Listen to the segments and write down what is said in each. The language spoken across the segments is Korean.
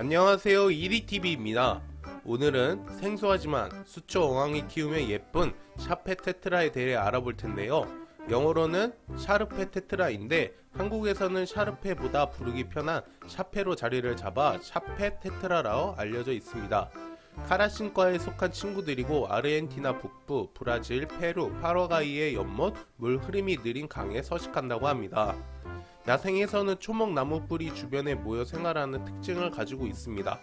안녕하세요 이리TV입니다. 오늘은 생소하지만 수초 어항에 키우면 예쁜 샤페 테트라에 대해 알아볼 텐데요. 영어로는 Serpae Tetra인데 한국에서는 샤르페보다 부르기 편한 샤페로 자리를 잡아 샤페 테트라라고 알려져 있습니다. 카라신과에 속한 친구들이고 아르헨티나 북부, 브라질, 페루, 파라과이의 연못, 물 흐름이 느린 강에 서식한다고 합니다. 야생에서는 초목나무 뿌리 주변에 모여 생활하는 특징을 가지고 있습니다.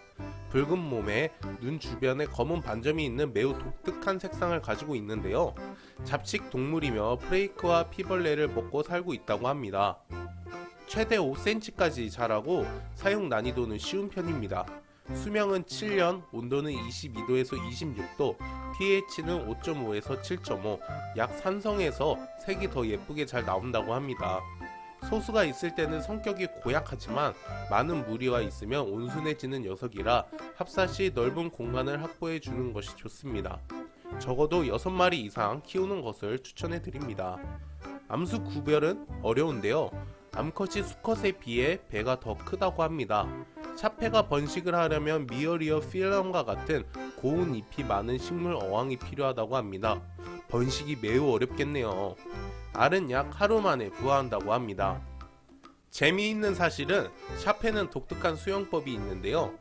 붉은 몸에 눈 주변에 검은 반점이 있는 매우 독특한 색상을 가지고 있는데요. 잡식 동물이며 프레이크와 피벌레를 먹고 살고 있다고 합니다. 최대 5cm까지 자라고 사용 난이도는 쉬운 편입니다. 수명은 7년, 온도는 22도에서 26도, pH는 5.5에서 7.5, 약 산성에서 색이 더 예쁘게 잘 나온다고 합니다. 소수가 있을 때는 성격이 고약하지만 많은 무리와 있으면 온순해지는 녀석이라 합사 시 넓은 공간을 확보해 주는 것이 좋습니다. 적어도 6마리 이상 키우는 것을 추천해 드립니다. 암수 구별은 어려운데요. 암컷이 수컷에 비해 배가 더 크다고 합니다. 샤페가 번식을 하려면 미어리어 필럼과 같은 고운 잎이 많은 식물 어항이 필요하다고 합니다. 번식이 매우 어렵겠네요. 알은 약 하루 만에 부화한다고 합니다. 재미있는 사실은 샤페는 독특한 수영법이 있는데요.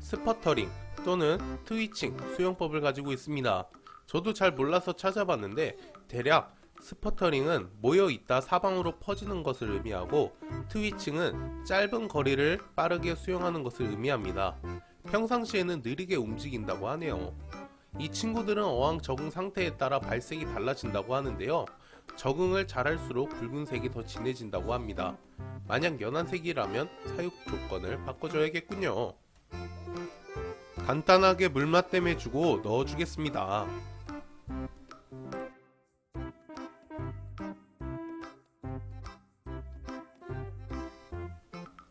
sputtering 또는 twitching 수영법을 가지고 있습니다. 저도 잘 몰라서 찾아봤는데 대략 sputtering은 모여있다 사방으로 퍼지는 것을 의미하고 twitching은 짧은 거리를 빠르게 수영하는 것을 의미합니다. 평상시에는 느리게 움직인다고 하네요. 이 친구들은 어항 적응 상태에 따라 발색이 달라진다고 하는데요. 적응을 잘할수록 붉은색이 더 진해진다고 합니다. 만약 연한색이라면 사육 조건을 바꿔줘야겠군요. 간단하게 물맛 땜해 주고 넣어주겠습니다.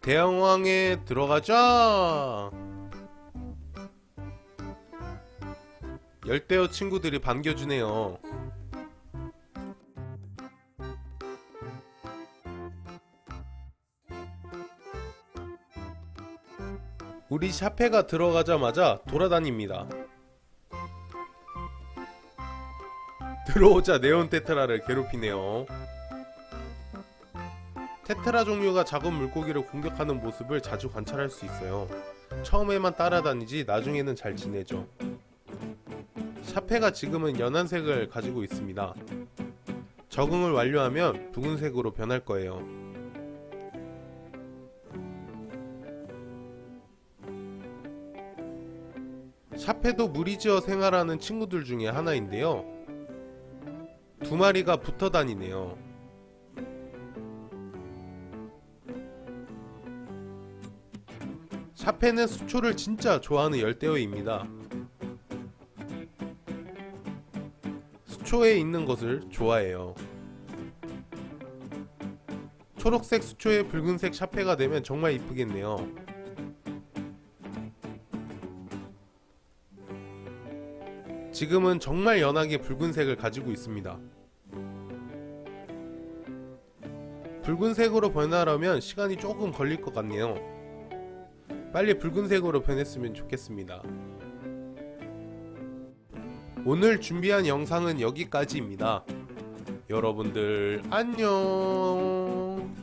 대형왕에 들어가자! 열대어 친구들이 반겨주네요. 우리 샤페가 들어가자마자 돌아다닙니다. 들어오자 네온 테트라를 괴롭히네요. 테트라 종류가 작은 물고기를 공격하는 모습을 자주 관찰할 수 있어요. 처음에만 따라다니지 나중에는 잘 지내죠. 샤페가 지금은 연한색을 가지고 있습니다. 적응을 완료하면 붉은색으로 변할 거예요. 샤페도 무리지어 생활하는 친구들 중에 하나인데요. 두 마리가 붙어 다니네요. 샤페는 수초를 진짜 좋아하는 열대어입니다. 수초에 있는 것을 좋아해요. 초록색 수초에 붉은색 샤페가 되면 정말 이쁘겠네요. 지금은 정말 연하게 붉은색을 가지고 있습니다. 붉은색으로 변하려면 시간이 조금 걸릴 것 같네요. 빨리 붉은색으로 변했으면 좋겠습니다. 오늘 준비한 영상은 여기까지입니다. 여러분들 안녕